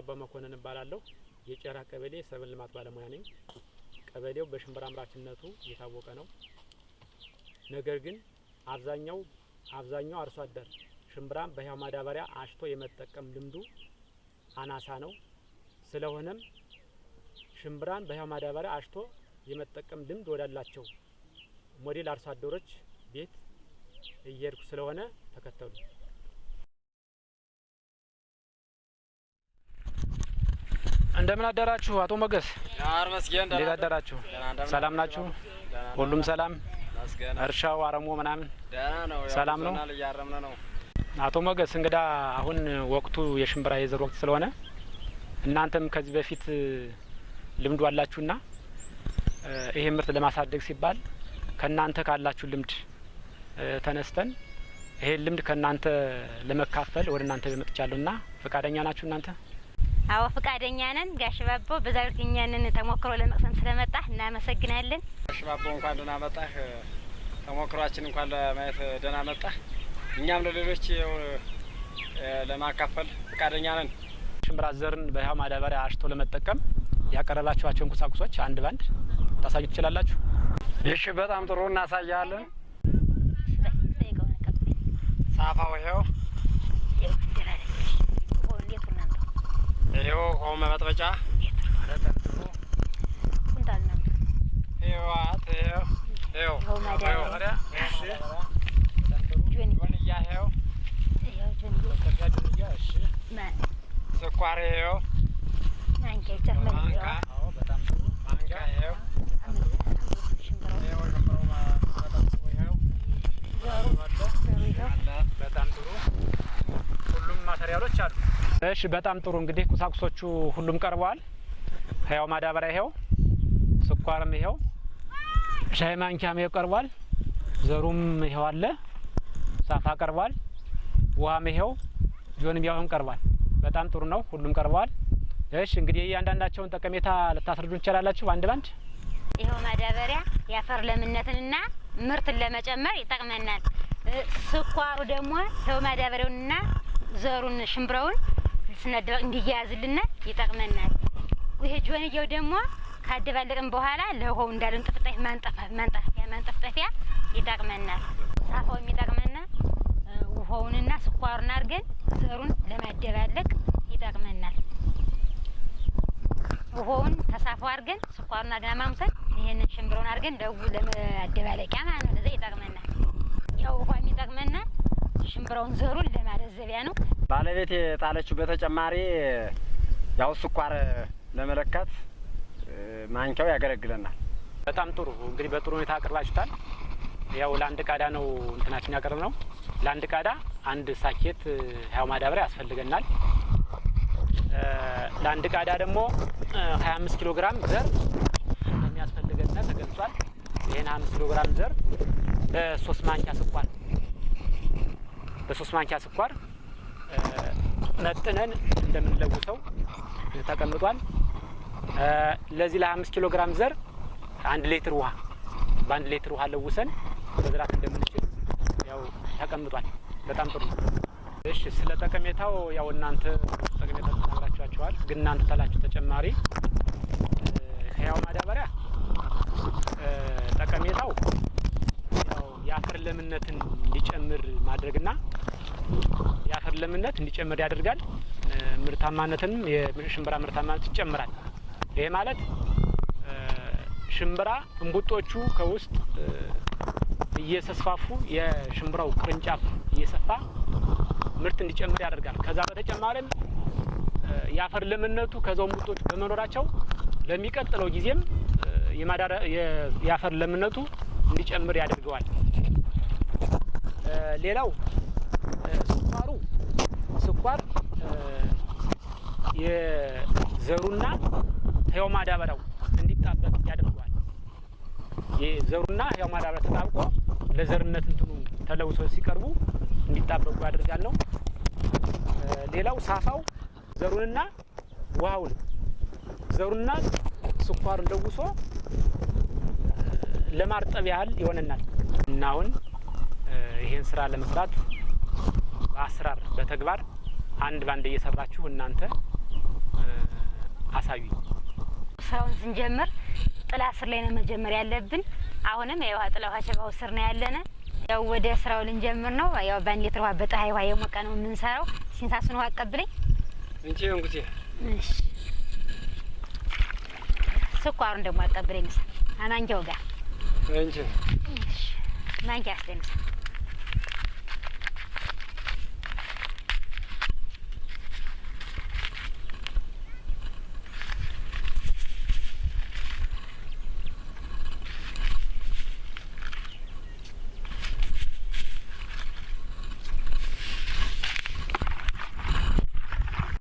አበባ መኮንን እባላለሁ። የጨራ ቀበሌ ሰብል ልማት ባለሙያ ነኝ። ቀበሌው በሽምብራ አምራችነቱ የታወቀ ነው። ነገር ግን አብዛኛው አብዛኛው አርሶ አደር ሽምብራን በህያው ማዳበሪያ አሽቶ የመጠቀም ልምዱ አናሳ ነው። ስለሆነም ሽምብራን በህያው ማዳበሪያ አሽቶ የመጠቀም ልምድ ወዳላቸው ሞዴል አርሶ አደሮች ቤት እየሄድኩ ስለሆነ ተከተሉ። እንደምን አደራችሁ አቶ ሞገስ? እንዴት አደራችሁ? ሰላም ናችሁ? ሁሉም ሰላም? እርሻው አረሞ ምናምን ሰላም ነው? አቶ ሞገስ እንግዳ አሁን ወቅቱ የሽምብራ የዘር ወቅት ስለሆነ እናንተም ከዚህ በፊት ልምዱ አላችሁና ይሄ ምርት ለማሳደግ ሲባል ከእናንተ ካላችሁ ልምድ ተነስተን ይሄን ልምድ ከእናንተ ለመካፈል ወደ እናንተ መጥቻለሁና ፈቃደኛ ናችሁ እናንተ? አዎ ፈቃደኛ ነን። ጋሽ ባቦ በዛሬው ዕለት እኛንን ተሞክሮ ለመቅሰም ስለመጣህ እናመሰግናለን። ጋሽ ባቦ እንኳን ደህና መጣህ። ተሞክሯችን እንኳን ለማየት ደህና መጣህ። እኛም ለሌሎች ይኸው ለማካፈል ፈቃደኛ ነን። ሽምብራ ዘርን በህያው ማዳበሪያ አሽቶ ለመጠቀም ያቀረባችኋቸውን ቁሳቁሶች አንድ ባንድ ታሳዩ ትችላላችሁ? እሺ፣ በጣም ጥሩ እናሳያለን። ሳፋው ይኸው ይኸው ውሃው መበጥበጫ ስኳር ይኸው በጣም ጥሩ ማቴሪያሎች አሉ። እሺ በጣም ጥሩ እንግዲህ ቁሳቁሶቹ ሁሉም ቀርበዋል። ህያው ማዳበሪያ ይኸው፣ ስኳርም ይኸው፣ ሻይ ማንኪያም ይኸው ቀርቧል። ዘሩም ይኸው አለ፣ ሳፋ ቀርቧል። ውሃም ይኸው፣ ጆንያውም ቀርቧል። በጣም ጥሩ ነው፣ ሁሉም ቀርበዋል። እሺ እንግዲህ እያንዳንዳቸውን ጠቀሜታ ልታስረዱ እንችላላችሁ አንድ ባንድ? ይኸው ማዳበሪያ የአፈር ለምነትንና ምርትን ለመጨመር ይጠቅመናል። ስኳሩ ደግሞ ይኸው ማዳበሪያውንና ዘሩን ሽምብረውን ስናደባቅ እንዲያያዝልና ይጠቅመናል። ይሄ ጆንያው ደግሞ ካደባለቅን በኋላ ለውሃው እንዳለን ጥፍጣፊ ማንጠፍጠፊያ ይጠቅመናል። ሳፋው የሚጠቅመና ውሃውንና ስኳሩን አድርገን ዘሩን ለማደባለቅ ይጠቅመናል። ውሃውን ተሳፋው አድርገን ስኳሩን አድርገን ማምሰል ይሄንን ሽምብረውን አድርገን ለው ለማደባለቂያ ማለት ነው። ለዛ ይጠቅመናል። ያው ውሃ የሚጠቅመና ሽምብረውን ዘሩን ለማለዘቢያ ነው። ባለቤት የጣለችው በተጨማሪ ያው ስኳር ለመለካት ማንኪያው ያገለግለናል። በጣም ጥሩ እንግዲህ በጥሩ ሁኔታ አቅርባችሁታል። ያው ለአንድ ቃዳ ነው እንትናችን ያቀርብ ነው። ለአንድ ቃዳ አንድ ሳኬት ህያው ማዳበሪያ ያስፈልገናል። ለአንድ ቃዳ ደግሞ ሀያ አምስት ኪሎ ግራም ዘር እንደሚያስፈልገና ተገልጿል። ይህን ሀያ አምስት ኪሎ ግራም ዘር በሶስት ማንኪያ ስኳር በሶስት ማንኪያ ስኳር መጥነን እንደምንለውሰው ተቀምጧል። ለዚህ ለሀያ አምስት ኪሎ ግራም ዘር አንድ ሌትር ውሃ በአንድ ሌትር ውሃ ለውሰን መዝራት እንደምንችል ያው ተቀምጧል። በጣም ጥሩ ነው። እሺ ስለ ጠቀሜታው ያው እናንተ ጠቀሜታ ተናግራችኋቸዋል። ግን እናንተ ታላችሁ ተጨማሪ ህያው ማዳበሪያ ጠቀሜታው የአፈር ለምነትን እንዲጨምር ማድረግና የአፈር ለምነት እንዲጨምር ያደርጋል። ምርታማነትንም የሽምብራ ምርታማነት ይጨምራል። ይሄ ማለት ሽምብራ እንቡጦቹ ከውስጥ እየተስፋፉ የሽምብራው ቅርንጫፍ እየሰፋ ምርት እንዲጨምር ያደርጋል። ከዛ በተጨማሪም የአፈር ለምነቱ ከዛው እንቡጦቹ በመኖራቸው ለሚቀጥለው ጊዜም የአፈር ለምነቱ እንዲጨምር ያደርገዋል። ሌላው ስኳሩ ስኳር የዘሩና ህያው ማዳበሪያው እንዲጣበቅ ያደርገዋል። የዘሩና ህያው ማዳበሪያ ተጣብቆ ለዘርነት እንትኑ ተለውሶ ሲቀርቡ እንዲጣበቁ ያደርጋል ነው። ሌላው ሳፋው ዘሩንና ውሃውን ዘሩና ስኳሩን ለውሶ ለማርጠብ ያህል ይሆነናል እና አሁን ይሄን ስራ ለመስራት በአሰራር በተግባር አንድ ባንድ እየሰራችሁ እናንተ አሳዩኝ። ስራውን ስንጀምር ጥላ ስር ላይ ነው መጀመር ያለብን። አሁንም የውሃ ጥላ ውሃ ሸባው ስር ነው ያለነ። ያው ወደ ስራው ልንጀምር ነው። ያው በአንድ ሊትር ውሃ በፀሐይ ውሃ የሞቀ ነው የምንሰራው። ሲንሳሱን ውሃ አቀብለኝ። እንቺ እንጉቴ እሺ ስኳሩን ደግሞ አቀብለኝ። ምሳ አማንኪያው ጋር እንቺ እሺ ማንኪያ አስደኝ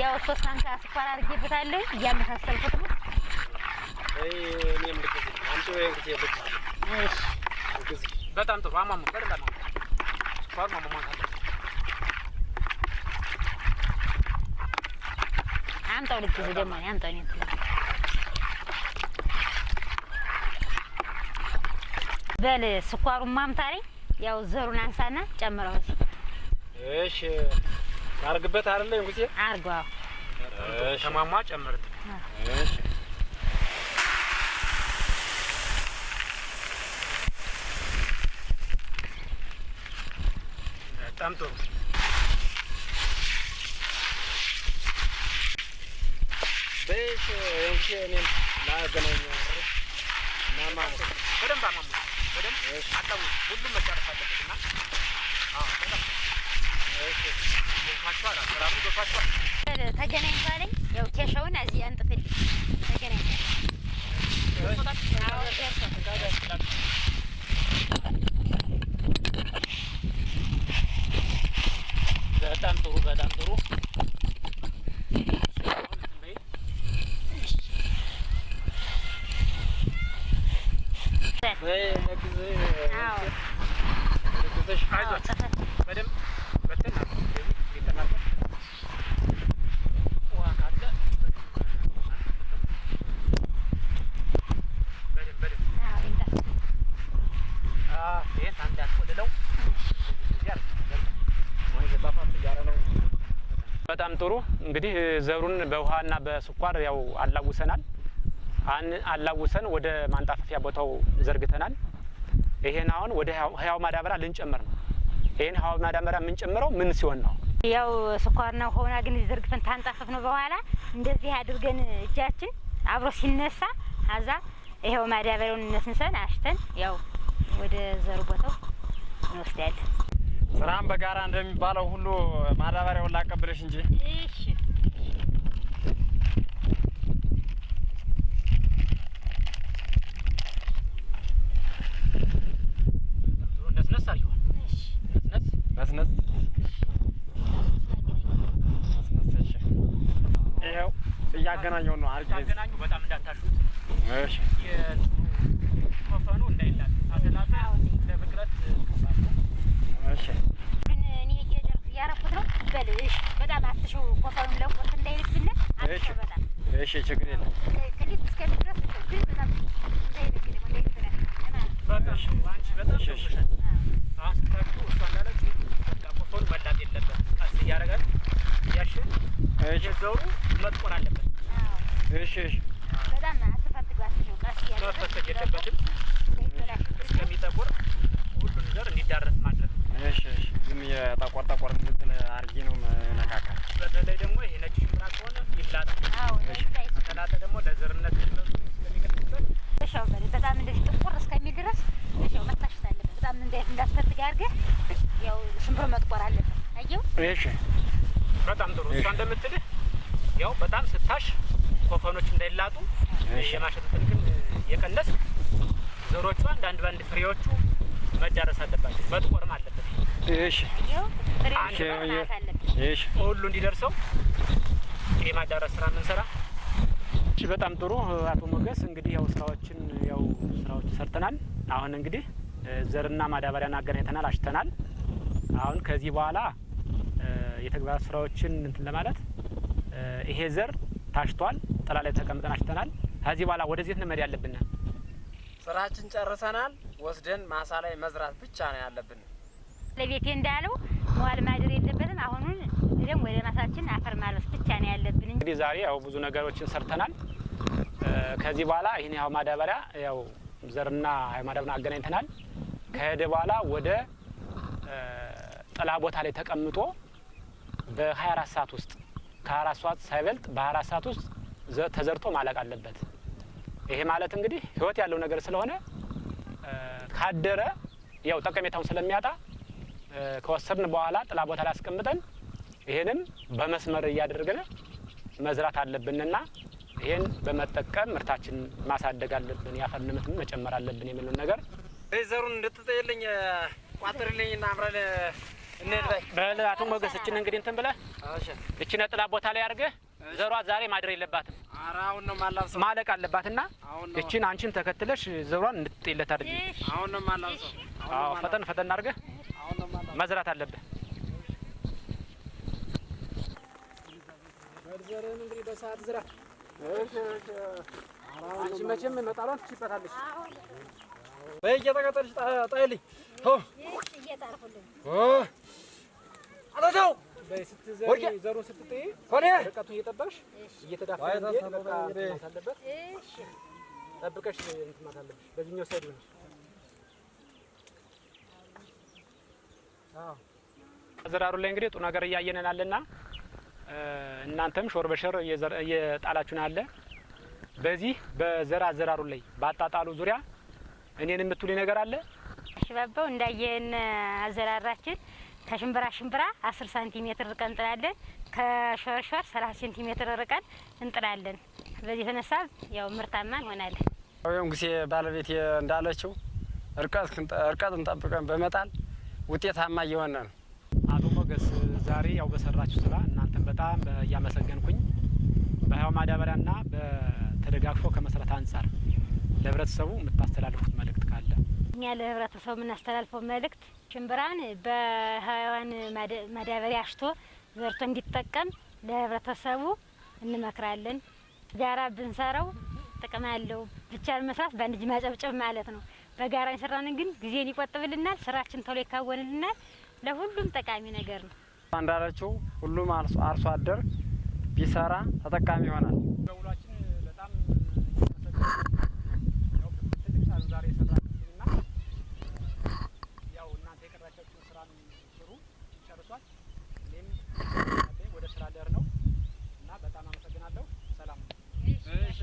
ያው ሶስት ማንካ ስኳር አድርጌበታለሁ። እያመሳሰልኩት ነው። በጣም ጥሩ አማሙ በደንብ አማሙ። ስኳር ማሟሟት አለ። አምጣው ልግዝ ደግሞ አምጣው እኔ በል ስኳሩን ማምታለኝ። ያው ዘሩን አንሳና ጨምረው እሺ አርግበት አይደለ እንጉቴ አርገው። ከማሟ ጨምርት። እሺ በጣም ጥሩ በሽ እንጉቴ እኔም ላገናኝ ማማ በደንብ አማሙ። በደንብ አጣው። ሁሉም መጨረስ አለበት እና አዎ በጣም እሺ ገብቷችኋል። አሰራሩ ገብቷችኋል። በል ተገናኝ ባለኝ። ያው ኬሻውን እዚህ አንጥፍልኝ። ተገናኝ አዎ ደርሷል። በጣም ጥሩ በጣም ጥሩ። በይ ለግዝ አዎ ለግዝሽ አይዟችሁ በደንብ በትን ይጠናቀቅ ውሃ ካለ በደንብ በደንብ አዎ ይምጣ። ይህን አንድ ያስቆልለው በጣም ጥሩ እንግዲህ ዘሩን በውሃና በስኳር ያው አላውሰናል። አላውሰን ወደ ማንጣፈፊያ ቦታው ዘርግተናል። ይሄን አሁን ወደ ህያው- ማዳበሪያ ልንጨምር ነው። ይሄን ህያው ማዳበሪያ የምንጨምረው ምን ሲሆን ነው? ያው ስኳርና ሆና ግን ዘርግፈን ታንጣፈፍ ነው። በኋላ እንደዚህ አድርገን እጃችን አብሮ ሲነሳ አዛ ይኸው ማዳበሪያውን እነስንሰን አሽተን ያው ወደ ዘሩ ቦታው እንወስዳለን። ስራም በጋራ እንደሚባለው ሁሉ ማዳበሪያውን ላቀብልሽ እንጂ እሺ እያገናኘው ነው። አርግ ታገናኙ። በጣም እንዳታሹት እሺ ኮፈኑ እንዳይላል አተላጠ ለብቅለት ከባድ ነው። እሺ ግን እኔ እየጨርስ እያረኩት ነው። በል እሺ በጣም አትሽው ኮፈኑን ለቆት እንዳይልብን አትሽው በጣም እሺ ችግር የለም። ክሊፕ እስከሚል ድረስ ግን በጣም እንዳይልብ ደግሞ እንዳይልብን በቃ አንቺ በጣም እሺ፣ እሺ። ሸውሸሻል። አሁን ስታችሁ እሷ እንዳለችው በቃ ኮፈኑ መላጥ የለበት ቀስ እያደረጋል እያሸን እሺ የዘሩ መጥቆር አለበት። እሺ እሺ በጣም አትፈትጉ አትሽው ቀስ እያለ መፈተግ የለበትም። እንዳይበላሽ እስከሚጠቁር ሁሉን ዘር እንዲዳረስ ማድረግ። እሺ እሺ ዝም የጠቆር ጠቆር እንትን አርጌ ነው መነካካ። በተለይ ደግሞ ይሄ ነጭ ሽምብራ ከሆነ ይላጣል። አዎ እንዳይታይ ከላጠ ደግሞ ለዘርነት ስለሚቀጥልበት እሻው በል በጣም እንደዚህ ጥቁር እስከሚል ድረስ እሻው መታሸት አለበት። በጣም እንዳይ እንዳትፈትግ አድርገህ ያው ሽምብሮ መጥቆር አለበት። አየው እሺ በጣም ጥሩ። እሷ እንደምትልህ ያው በጣም ስታሽ ኮፈኖች እንዳይላጡ እሺ። የማሸት እንትን ግን የቀነስ ዘሮቹ አንዳንድ ባንድ ፍሬዎቹ መዳረስ አለባቸው። መጥቆርም አለበት። እሺ እሺ ሁሉ እንዲደርሰው የማዳረስ ስራ የምንሰራ። እሺ በጣም ጥሩ አቶ ሞገስ እንግዲህ ያው ስራዎችን ያው ስራዎች ሰርተናል። አሁን እንግዲህ ዘርና ማዳበሪያን አገናኝተናል፣ አሽተናል። አሁን ከዚህ በኋላ የተግባር ስራዎችን እንትን ለማለት ይሄ ዘር ታሽቷል፣ ጥላ ላይ ተቀምጠን አሽተናል። ከዚህ በኋላ ወደዚህ ነው መሄድ ያለብን። ስራችን ጨርሰናል። ወስደን ማሳ ላይ መዝራት ብቻ ነው ያለብን። ለቤቴ እንዳለው መዋል ማደር የለበትም። አሁኑን ደግሞ ወደ ማሳችን አፈር ማልበስ ብቻ ነው ያለብን እንግዲህ ዛሬ ያው ብዙ ነገሮችን ሰርተናል። ከዚህ በኋላ ይህን ያው ማዳበሪያ ያው ዘርና ያው ማዳበሪያ አገናኝተናል። ከሄደ በኋላ ወደ ጥላ ቦታ ላይ ተቀምጦ በ24 ሰዓት ውስጥ ከ24 ሰዓት ሳይበልጥ በ24 ሰዓት ውስጥ ተዘርቶ ማለቅ አለበት። ይሄ ማለት እንግዲህ ህይወት ያለው ነገር ስለሆነ ካደረ ያው ጠቀሜታውን ስለሚያጣ ከወሰድን በኋላ ጥላ ቦታ ላይ አስቀምጠን ይሄንም በመስመር እያደረግን መዝራት አለብንና ይሄን በመጠቀም ምርታችን ማሳደግ አለብን፣ የአፈር ልምትን መጨመር አለብን የሚለውን ነገር ዘሩን እንድትጠይልኝ ቋጥርልኝ እና በይ። በል አቶ ሞገስ እችን እንግዲህ እንትን ብለህ እሺ። እችን ጥላ ቦታ ላይ አድርገህ ዘሯ ዛሬ ማድረግ የለባትም ማለቅ አለባትና እችን አንቺን ተከትለሽ ዘሯን እንድትጤለት አድርጊ። ፈጠን ፈጠን አድርገህ መዝራት አለብህ። ዘርህን እንግዲህ በሰዓት ዝራ። አንቺ መቼም መጣሏን ትችይበታለሽ። በይ እየተቀጠልሽ ጣይልኝ። ዘሩን ስትጥይ ኮኔ ርቀቱን እየጠበቅሽ እየተዳፈ ዋይ እንዲሄድ ታሰበ በቃ እንግዲህ። እንትን ማለት አለበት። ጠብቀሽ እንትን ማለት አለብሽ። በዚህኛው ሳይድ ሆነሽ አዎ አዘራሩ ላይ እንግዲህ ጥሩ ነገር እያየንን አለና እናንተም ሾር በሸር እየዘር- እየጣላችሁን አለ። በዚህ በዘር አዘራሩ ላይ በአጣጣሉ ዙሪያ እኔን የምትሉኝ ነገር አለ? ሽባባው እንዳየን አዘራራችን ከሽምብራ ሽምብራ አስር ሳንቲሜትር ርቀን እንጥላለን። ከሾርሾር ሰላሳ ሴንቲሜትር ርቀን እንጥላለን። በዚህ የተነሳ ያው ምርታማ እንሆናለን። ወይም ጊዜ ባለቤት እንዳለችው እርቀት እርቀት እንጠብቀን በመጣል ውጤታማ እየሆነ ነው። አቶ ሞገስ ዛሬ ያው በሰራችሁ ስራ እናንተን በጣም እያመሰገንኩኝ በህያው ማዳበሪያና በተደጋግፎ ከመስራት አንጻር ለህብረተሰቡ የምታስተላልፉት መልእክት ካለ እኛ ለህብረተሰቡ የምናስተላልፈው መልእክት ሽምብራን ማዳ- ማዳበሪያ አሽቶ ዘርቶ እንዲጠቀም ለህብረተሰቡ እንመክራለን። ጋራ ብንሰራው ጥቅም አለው። ብቻ መስራት በአንድ እጅ ማጨብጨብ ማለት ነው። በጋራ የሰራንን ግን ጊዜን ይቆጥብልናል፣ ስራችን ቶሎ ይካወንልናል። ለሁሉም ጠቃሚ ነገር ነው። እንዳለችው ሁሉም አርሶ አርሶ አደር ቢሰራ ተጠቃሚ ይሆናል። በውሏችን በጣም ያው ትልቅ ሳሉ ዛሬ የሰራችሁትና ያው እናንተ የቀራቻችሁን ስራ ስሩ ጨርሷል። እኔም ወደ ስራ ደር ነው እና በጣም አመሰግናለሁ። ሰላም ነው። እሺ ጋሽ እናመሰግናለን። እሺ እኛም የቀረችን ዘር ጨርሰን እናንተ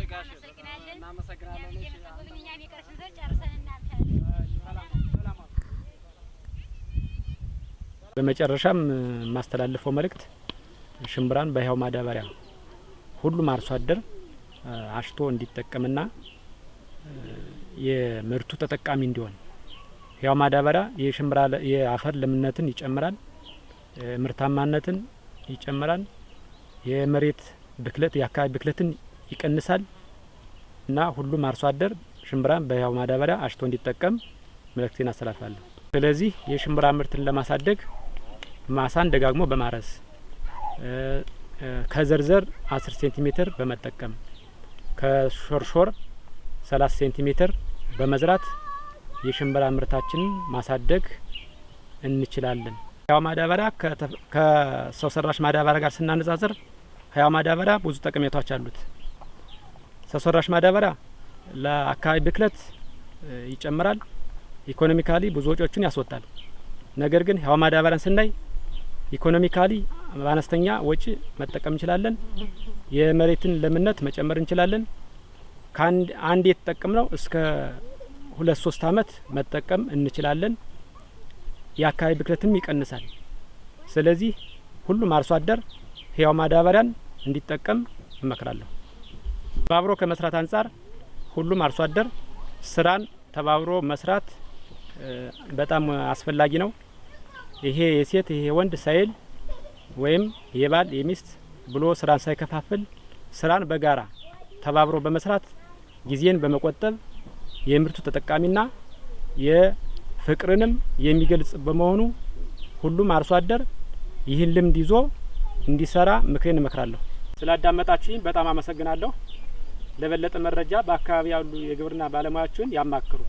በመጨረሻም የማስተላልፈው መልእክት ሽምብራን በህያው ማዳበሪያ ሁሉም አርሶ አደር አሽቶ እንዲጠቀምና የምርቱ ተጠቃሚ እንዲሆን ህያው ማዳበሪያ የሽምብራ የአፈር ለምነትን ይጨምራል፣ ምርታማነትን ይጨምራል፣ የመሬት ብክለት የአካባቢ ብክለትን ይቀንሳል እና ሁሉም አርሶ አደር ሽምብራን በህያው ማዳበሪያ አሽቶ እንዲጠቀም መልእክቴን አስተላልፋለሁ። ስለዚህ የሽምብራ ምርትን ለማሳደግ ማሳን ደጋግሞ በማረስ ከዘርዘር 10 ሴንቲሜትር በመጠቀም ከሾርሾር 30 ሴንቲሜትር በመዝራት የሽምብራ ምርታችንን ማሳደግ እንችላለን። ህያው ማዳበሪያ ከሰው ሰራሽ ማዳበሪያ ጋር ስናነጻጽር ህያው ማዳበሪያ ብዙ ጠቀሜታዎች አሉት። ሰው ሰራሽ ማዳበሪያ ለአካባቢ ብክለት ይጨምራል። economically ብዙ ወጪዎችን ያስወጣል። ነገር ግን ህያው ማዳበሪያን ስናይ economically በአነስተኛ ወጪ መጠቀም እንችላለን። የመሬትን ለምነት መጨመር እንችላለን። አንድ የተጠቀምነው እስከ ሁለት ሶስት አመት መጠቀም እንችላለን። የአካባቢ ብክለትም ይቀንሳል። ስለዚህ ሁሉም አርሶ አደር ህያው ማዳበሪያን እንዲጠቀም እመክራለሁ። ተባብሮ ከመስራት አንጻር ሁሉም አርሶ አደር ስራን ተባብሮ መስራት በጣም አስፈላጊ ነው። ይሄ የሴት ይሄ ወንድ ሳይል ወይም የባል የሚስት ብሎ ስራን ሳይከፋፍል ስራን በጋራ ተባብሮ በመስራት ጊዜን በመቆጠብ የምርቱ ተጠቃሚና የፍቅርንም የሚገልጽ በመሆኑ ሁሉም አርሶ አደር ይህን ልምድ ይዞ እንዲሰራ ምክሬን እመክራለሁ። ስላዳመጣችሁኝ በጣም አመሰግናለሁ። ለበለጠ መረጃ በአካባቢ ያሉ የግብርና ባለሙያዎችን ያማክሩ።